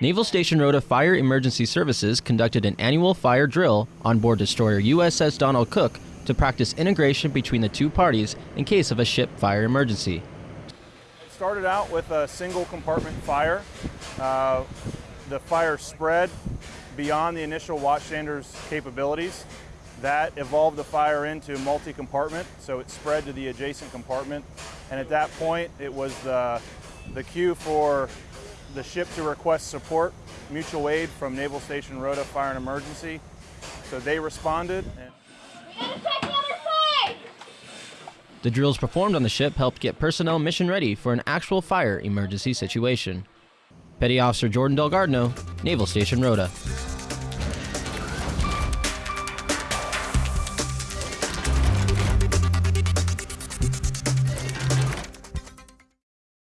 Naval Station Rota Fire Emergency Services conducted an annual fire drill on board destroyer USS Donald Cook to practice integration between the two parties in case of a ship fire emergency. It started out with a single compartment fire. Uh, the fire spread beyond the initial watchstander's capabilities. That evolved the fire into multi-compartment, so it spread to the adjacent compartment. And at that point, it was the, the cue for the ship to request support, mutual aid from Naval Station Rota Fire and Emergency. So they responded. The! The drills performed on the ship helped get personnel mission ready for an actual fire emergency situation. Petty Officer Jordan Delgardno, Naval Station Rota.